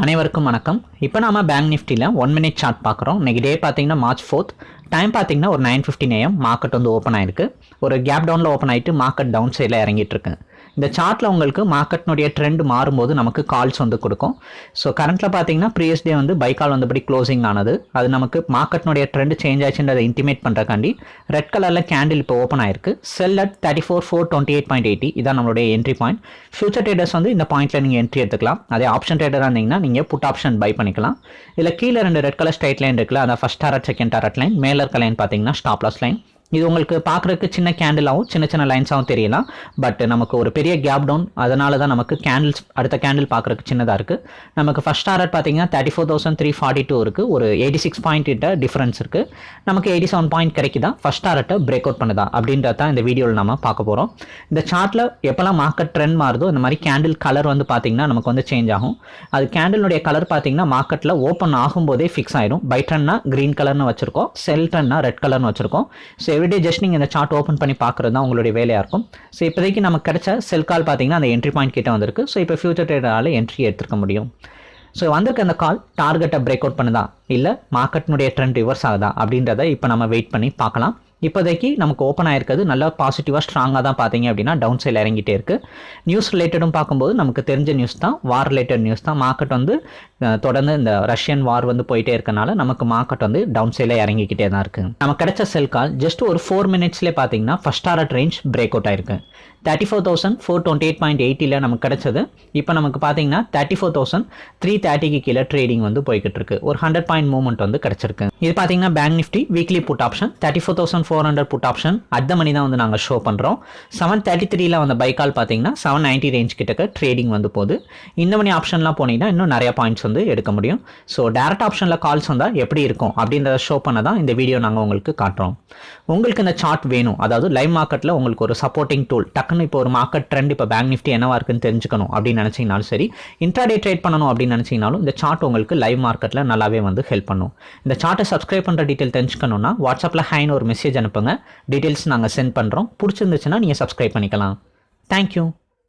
அனைவருக்கும் வணக்கம். இப்போ நாம பேங்க் நிஃப்டியில் ஒன் மினிட் சார்ட் பார்க்குறோம். இன்னைக்கு டே பார்த்தீங்கன்னா மார்ச் ஃபோர்த் டைம் பார்த்தீங்கன்னா ஒரு நைன் ஃபிஃப்டின் ஏஎம் மார்க்கெட் வந்து ஓப்பன் ஆயிருக்கு. ஒரு கேப் டவுனில் ஓப்பன் ஆயிட்டு மார்க்கெட் டவுன் சைடில் இறங்கிட்டு இருக்கு. இந்த சார்ட்டில் உங்களுக்கு மார்க்கெட்னுடைய ட்ரெண்ட் மாறும்போது நமக்கு கால்ஸ் வந்து கொடுக்கும். ஸோ கரண்ட்டில் பார்த்தீங்கன்னா ப்ரீவியஸ் டே வந்து பை கால் வந்தபடி க்ளோசிங் ஆனது. அது நமக்கு மார்க்கெட்னுடைய ட்ரெண்ட் சேஞ்ச் ஆச்சுன்றதை இன்டிமேட் பண்ணுறக்காண்டி ரெட் கலரில் கேண்டில் இப்போ ஓப்பன் ஆயிருக்கு. Sell at thirty four four twenty eight point eighty இதான் நம்மளுடைய என்ட்ரி பாயிண்ட் ஃபியூச்சர் ட்ரேடர்ஸ் வந்து இந்த பாயிண்ட்டில் நீங்கள் என்ட்ரி எடுத்துக்கலாம். அதே ஆப்ஷன் ட்ரேடராக இருந்தீங்கன்னா நீங்கள் புட் ஆப்ஷன் பை பண்ணிக்கலாம். இதில் கீழே ரெண்டு ரெட் கலர் ஸ்ட்ரைட் லைன் இருக்குல்ல அதான் first target second target line மேலே இருக்க லைன் பார்த்தீங்கன்னா ஸ்டாப் லாஸ் லைன் இது உங்களுக்கு பார்க்குறதுக்கு சின்ன கேண்டிலாகவும் சின்ன சின்ன லைன்ஸாகவும் தெரியலாம் பட் நமக்கு ஒரு பெரிய கேப் டவுன் அதனால தான் நமக்கு கேண்டில்ஸ் அடுத்த கேண்டில் பார்க்குறதுக்கு சின்னதாக இருக்குது நமக்கு ஃபஸ்ட் டாரட் பார்த்தீங்கன்னா thirty four thousand three forty two இருக்குது ஒரு எயிட்டி சிக்ஸ் பாயிண்ட் கிட்ட டிஃப்ரென்ஸ் இருக்குது நமக்கு எயிட்டி செவன் பாயிண்ட் கிடைக்குதா ஃபஸ்ட் டாரட்டை பிரேக் அவுட் பண்ணுதா? அப்படின்றத தான் இந்த வீடியோவில் நம்ம பார்க்க போகிறோம் இந்த சார்ட்டில் எப்போல்லாம் மார்க்கெட் ட்ரெண்ட் மாறுதோ இந்த மாதிரி கேண்டில் கலர் வந்து பார்த்திங்கன்னா நமக்கு வந்து சேஞ்ச் ஆகும். அது கேண்டிலுடைய கலர் பார்த்தீங்கன்னா மார்க்கெட்டில் ஓப்பன் ஆகும்போதே ஃபிக்ஸ் ஆயிடும். பை ட்ரெண்ட்னா க்ரீன் கலர்னு வச்சுருக்கோம். செல் ட்ரெண்ட்னா ரெட் கலர்னு வச்சுருக்கோம். ஸோ எவ்ரிடே ஜஸ்ட் நீங்கள் இந்த சார்ட் ஓப்பன் பண்ணி பார்க்குறது தான் உங்களுடைய வேலையாக இருக்கும். ஸோ இப்போதைக்கு நமக்கு கிடைச்ச செல் கால் பார்த்தீங்கன்னா அந்த என்ட்ரி பாயிண்ட் கிட்ட வந்திருக்கு. ஸோ இப்போ ஃபியூச்சர் ட்ரேடரால் என்ட்ரி எடுத்துக்க முடியும். ஸோ வந்திருக்க அந்த கால் டார்கெட்டை பிரேக் அவுட் பண்ணுதா? இல்லை மார்க்கெட்னுடைய ட்ரெண்ட் ரிவர்ஸ் ஆகுதா? அப்படின்றத இப்போ நம்ம வெயிட் பண்ணி பார்க்கலாம். இப்போதைக்கு நமக்கு ஓப்பன் ஆயிருக்கிறது. நல்லா பாசிட்டிவாக ஸ்ட்ராங்காக தான் பார்த்தீங்க அப்படின்னா டவுன் சைடில் இறங்கிட்டே இருக்குது நியூஸ் ரிலேட்டடும் பார்க்கும்போது நமக்கு தெரிஞ்ச நியூஸ் தான் வார் ரிலேட்டட் நியூஸ் தான். மார்க்கெட் வந்து தொடர்ந்து இந்த ரஷ்யன் வார் வந்து போயிட்டே இருக்கனால நமக்கு மார்க்கெட் வந்து டவுன் சைடில் இறங்கிக்கிட்டே தான் இருக்குது நமக்கு கிடைச்ச செல் கால் ஜஸ்ட் ஒரு ஃபோர் மினிட்ஸ்லேயே பார்த்தீங்கன்னா first art range break out ஆயிருக்கு. Thirty four thousand four twenty eight point எயிட்டியில் நமக்கு கிடச்சது. இப்போ நமக்கு பார்த்தீங்கன்னா தேர்ட்டி ஃபோர் தௌசண்ட் த்ரீ தேர்ட்டிக்கு கீழே ட்ரேடிங் வந்து போய்கிட்டு இருக்கு ஒரு ஹண்ட்ரட் பாயிண்ட் மூவ்மெண்ட் வந்து கிடச்சிருக்கு. இது பார்த்தீங்கன்னா bank Nifty weekly put option thirty four thousand four hundred put option அந்த மணி தான் வந்து நாங்கள் ஷோ பண்ணுறோம் செவன் தேர்ட்டி த்ரீல வந்த பைக்கால் பார்த்தீங்கன்னா செவன் நைன்ட்டி ரேஞ்ச் கிட்டக்க ட்ரேடிங் வந்து போகுது. இந்த மணி ஆப்ஷன்லாம் போனீங்கன்னா இன்னும் நிறைய பாயிண்ட்ஸ் வந்து எடுக்க முடியும். ஸோ டேரக்ட் ஆப்ஷனில் கால்ஸ் வந்தால் எப்படி இருக்கும் அப்படின்றத ஷோ பண்ண தான் இந்த வீடியோ நாங்கள் உங்களுக்கு காட்டுறோம். உங்களுக்கு இந்த சார்ட் வேணும். அதாவது லைவ் மார்க்கெட்டில் உங்களுக்கு ஒரு சப்போர்ட்டிங் டூல் டக்குன்னு இப்போ ஒரு மார்க்கெட் ட்ரெண்ட் இப்போ பேங்க் நிஃப்டி என்னவா இருக்குன்னு தெரிஞ்சுக்கணும் அப்படின்னு நினச்சிங்கனாலும் சரி இன்ட்ராடே ட்ரேட் பண்ணணும் அப்படின்னு நினச்சிங்கனாலும் இந்த சார்ட் உங்களுக்கு லைவ் மார்க்கெட்டில் நல்லாவே வந்து ஹெல்ப் பண்ணும். இந்த சார்ட்டை சப்ஸ்கிரைப் பண்ணுற டீட்டெயில் தெரிஞ்சுக்கணும்னா வாட்ஸ்அப்பில் ஹைன்னு ஒரு மெசேஜ் அனுப்புங்க. டீட்டெயில்ஸ் நாங்கள் சென்ட் பண்ணுறோம் பிடிச்சிருந்துச்சுன்னா நீங்கள் சப்ஸ்கிரைப் பண்ணிக்கலாம். தேங்க்யூ